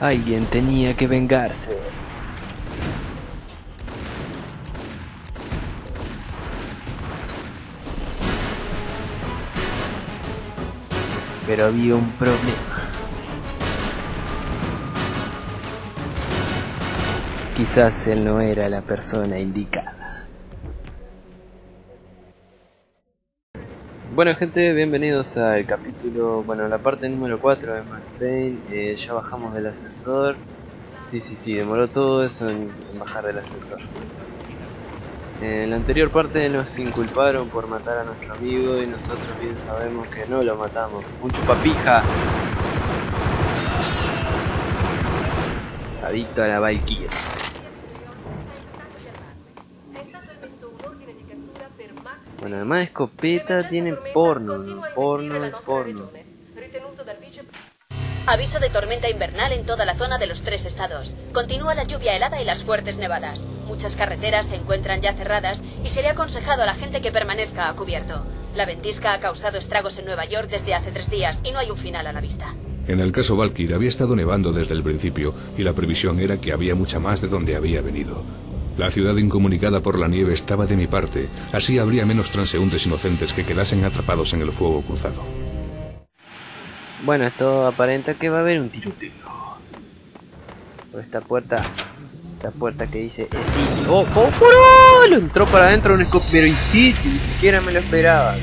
Alguien tenía que vengarse. Pero había un problema. Quizás él no era la persona indicada. Bueno gente, bienvenidos al capítulo, bueno, la parte número 4 de Max Payne. Eh, ya bajamos del ascensor. Sí, sí, sí, demoró todo eso en, bajar del ascensor. En la anterior parte nos inculparon por matar a nuestro amigo y nosotros bien sabemos que no lo matamos. Un chupapija. Adicto a la Valkyrie. Bueno, además de escopeta tiene porno, porno y porno. Aviso de tormenta invernal en toda la zona de los tres estados. Continúa la lluvia helada y las fuertes nevadas. Muchas carreteras se encuentran ya cerradas y se le ha aconsejado a la gente que permanezca a cubierto. La ventisca ha causado estragos en Nueva York desde hace tres días y no hay un final a la vista. En el caso Valkyr había estado nevando desde el principio y la previsión era que había mucha más de donde había venido. La ciudad incomunicada por la nieve estaba de mi parte, así habría menos transeúntes inocentes que quedasen atrapados en el fuego cruzado. Bueno, esto aparenta que va a haber un tiroteo. Por esta puerta, esta puerta que dice, eh, sí. ¡Oh, oh, oh, Lo entró para adentro un escopeta, pero y sí, si ni siquiera me lo esperaba.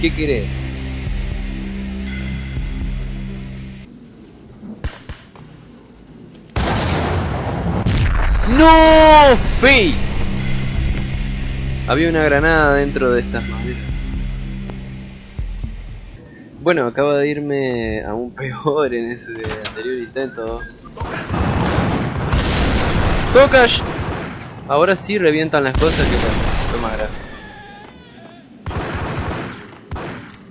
¿Qué querés? ¡No! ¡Fey! Había una granada dentro de estas maderas. Bueno, acabo de irme aún peor en ese anterior intento. ¡Tocash! Ahora sí revientan las cosas que pasa. Toma.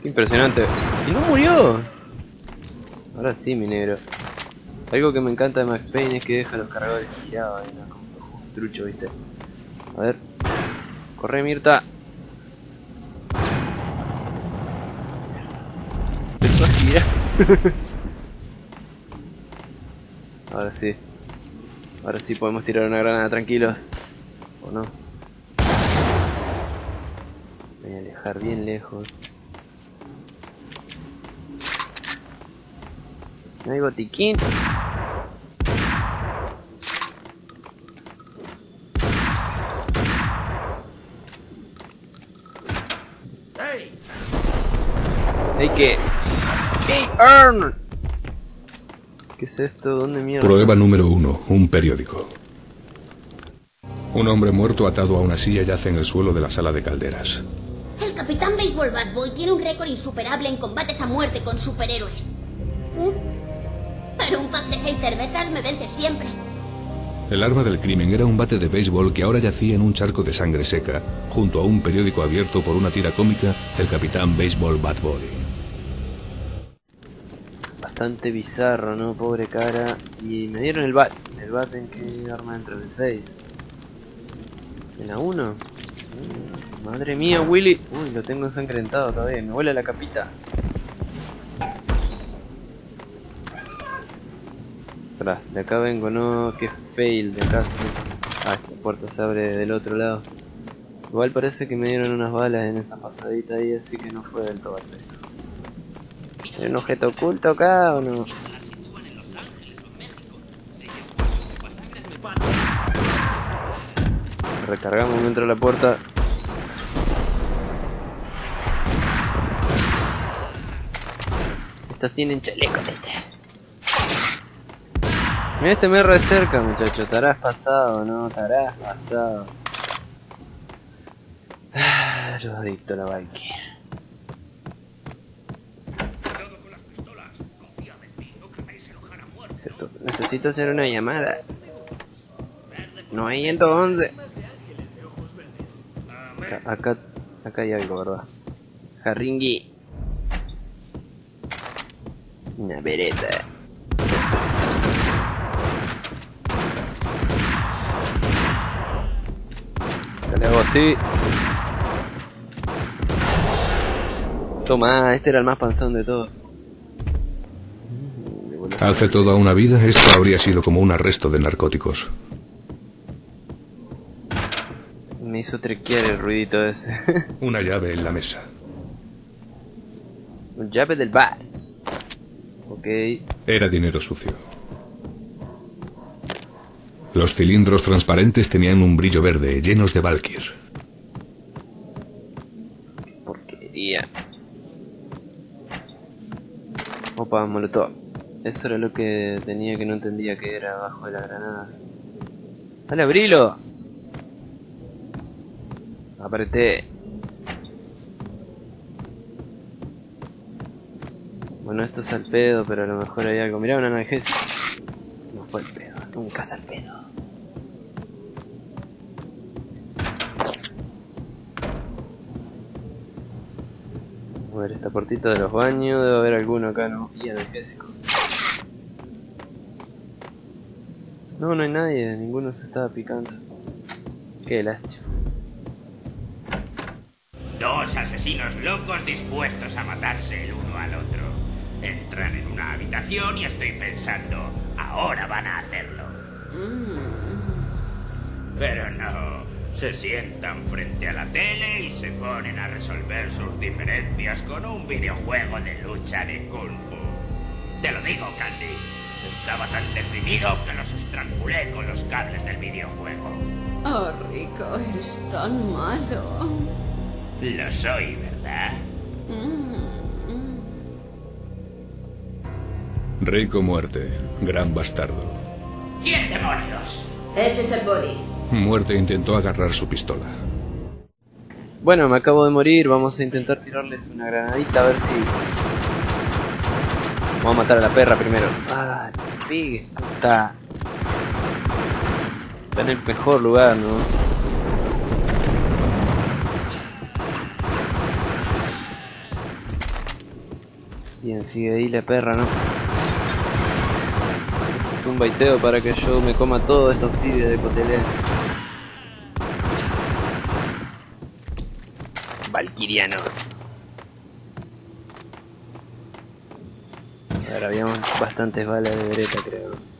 Qué impresionante. ¡Y no murió! Ahora sí, mi negro. Algo que me encanta de Max Payne es que deja los cargadores girados, trucho, viste. A ver. Corre, Mirta. Empezó a girar. Ahora sí. Ahora sí podemos tirar una granada tranquilos. ¿O no? Voy a alejar bien lejos. No hay botiquín. Hay que... ¡Hey, Earn! ¿Qué es esto? ¿Dónde mierda? Prueba número uno, un periódico. Un hombre muerto atado a una silla yace en el suelo de la sala de calderas. El capitán Baseball Bad Boy tiene un récord insuperable en combates a muerte con superhéroes. ¿Mm? Pero un pack de seis cervezas me vence siempre. El arma del crimen era un bate de béisbol que ahora yacía en un charco de sangre seca, junto a un periódico abierto por una tira cómica del capitán Baseball Bad Boy. Bastante bizarro, ¿no? Pobre cara. Y me dieron el bat. ¿El bat en qué arma entra? ¿En el 6? ¿En la 1? Mm, Madre mía, Willy. Uy, lo tengo ensangrentado todavía. Me vuela la capita. Espera, de acá vengo, no, que fail de acá. sí. Ah, esta puerta se abre del otro lado. Igual parece que me dieron unas balas en esa pasadita ahí, así que no fue del todo perfecto. ¿Hay un objeto oculto acá o no? Recargamos dentro de la puerta. Estos tienen chaleco, este. Mira este me re cerca, muchacho. Estarás pasado, ¿no? Estarás pasado. Ah, los adicto a la Valkyrie. Necesito hacer una llamada. No hay 111. Acá, acá, acá hay algo, ¿verdad? Jarringui. Una vereta. Le hago así. Toma, este era el más panzón de todos. Hace toda una vida esto habría sido como un arresto de narcóticos. Me hizo trequear el ruidito ese. Una llave en la mesa. Llave del bar. Ok. Era dinero sucio. Los cilindros transparentes tenían un brillo verde, llenos de Valkyr. Porquería. Opa, molotov. Eso era lo que tenía que no entendía que era abajo de las granadas. ¡Dale, abrilo! Apreté. Bueno, esto es al pedo, pero a lo mejor hay algo. Mirá una analgésica. No fue el pedo, nunca es al pedo. A ver esta puertita de los baños, debe haber alguno acá, ¿no? Y analgésicos. No, no hay nadie, ninguno se estaba picando. Qué lástima. Dos asesinos locos dispuestos a matarse el uno al otro. Entran en una habitación y estoy pensando, ahora van a hacerlo. Pero no, se sientan frente a la tele y se ponen a resolver sus diferencias con un videojuego de lucha de kung fu. Te lo digo, Candy. Estaba tan deprimido que los estrangulé con los cables del videojuego. Oh, Rico, eres tan malo. Lo soy, ¿verdad? Rico muerte, gran bastardo. ¿Quién demonios? Ese es el boli. Muerte intentó agarrar su pistola. Bueno, me acabo de morir, vamos a intentar tirarles una granadita a ver si... Vamos a matar a la perra primero. Ah, Pig, está... Está en el mejor lugar, ¿no? Bien, sigue ahí la perra, ¿no? Un baiteo para que yo me coma todos estos pibes de cotelé. Valkyrianos. A ver, habíamos bastantes balas de vereta, creo.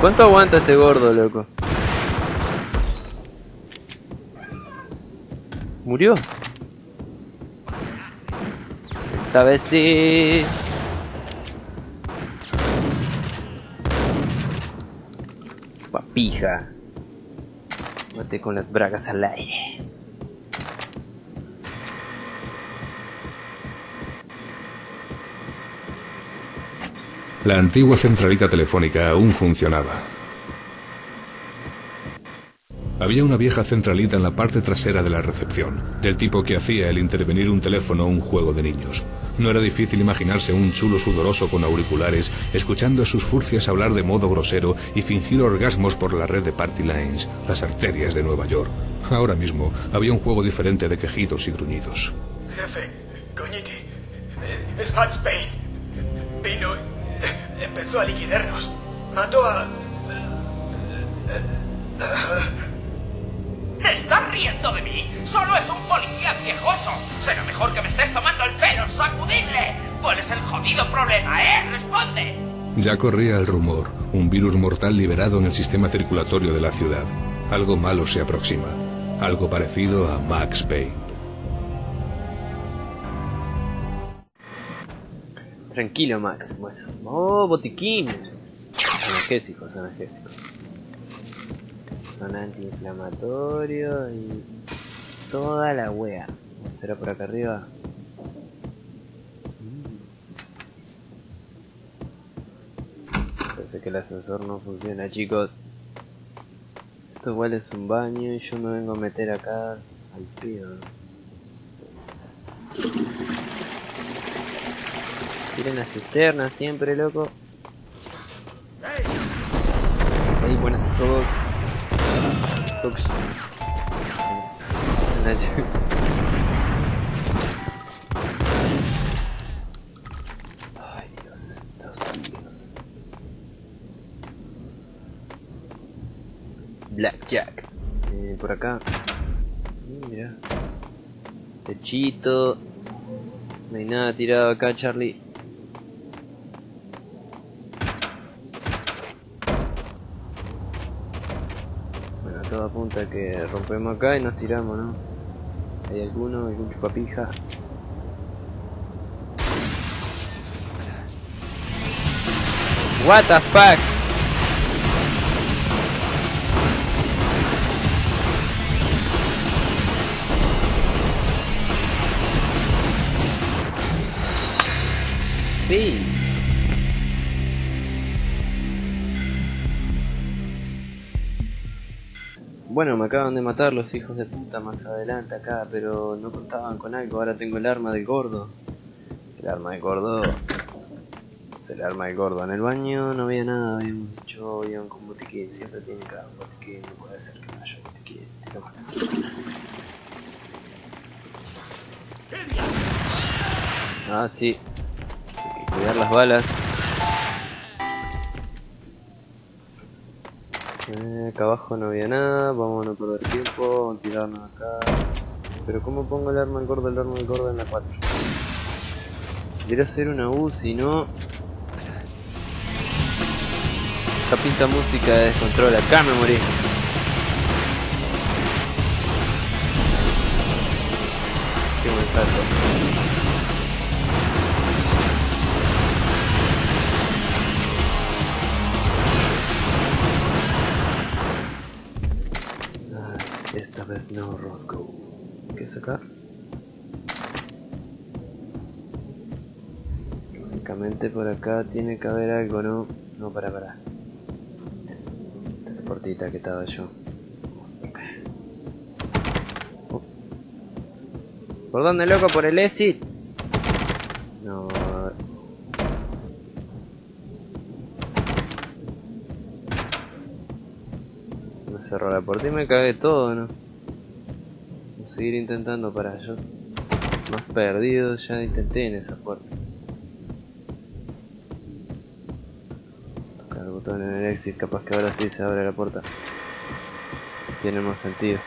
¿Cuánto aguanta este gordo, loco? ¿Murió? Esta vez sí. Papija. Mate con las bragas al aire. La antigua centralita telefónica aún funcionaba. Había una vieja centralita en la parte trasera de la recepción, del tipo que hacía el intervenir un teléfono un juego de niños. No era difícil imaginarse un chulo sudoroso con auriculares, escuchando a sus furcias hablar de modo grosero y fingir orgasmos por la red de Party Lines, las arterias de Nueva York. Ahora mismo había un juego diferente de quejidos y gruñidos. Jefe, coñiti, es, es eh, empezó a liquidarnos. Mató a... ¿Estás riendo de mí? Solo es un policía viejoso. Será mejor que me estés tomando el pelo. ¡Sacudidle! ¿Cuál es el jodido problema, eh? ¡Responde! Ya corría el rumor, un virus mortal liberado en el sistema circulatorio de la ciudad. Algo malo se aproxima, algo parecido a Max Payne. Tranquilo, Max. Bueno. Oh, botiquines. Analgésicos, analgésicos. Son antiinflamatorios y toda la wea. ¿Será por acá arriba? Parece que el ascensor no funciona, chicos. Esto igual es un baño y yo me vengo a meter acá al frío. Tiren la cisterna siempre, loco. Ahí, buenas a todos. Ups. Ay, Dios, estos tíos. Blackjack. Eh, por acá. Mm, Mira. Techito. No hay nada tirado acá, Charlie. Apunta a que rompemos acá y nos tiramos, ¿no? ¿Hay alguno? ¿Algún chupapija? What the fuck? Sí. Bueno, me acaban de matar los hijos de puta más adelante acá, pero no contaban con algo. Ahora tengo el arma del gordo. El arma del gordo. Es el arma del gordo. En el baño no había nada, habíamos dicho, iban con botiquín. Siempre tiene un botiquín, no puede ser que no haya botiquín. Ah, sí. Hay que cuidar las balas. Acá abajo no había nada, vamos a no perder tiempo, vamos a tirarnos acá. Pero ¿cómo pongo el arma al gordo, el arma al gordo en la 4? Quiero hacer una U, si no... Esta pinta música de descontrol, acá me morí. Qué buen salto. No, Roscoe. ¿Qué es acá? Lógicamente por acá tiene que haber algo, ¿no? No, para, para. Teleportita que estaba yo. Oh. ¿Por dónde, loco? ¿Por el exit? No. Me cerró la puerta y me cagué todo, ¿no? Seguir intentando para yo. Más perdido, ya intenté en esa puerta. Tocar el botón en el exit, capaz que ahora sí se abre la puerta. Tiene más sentido.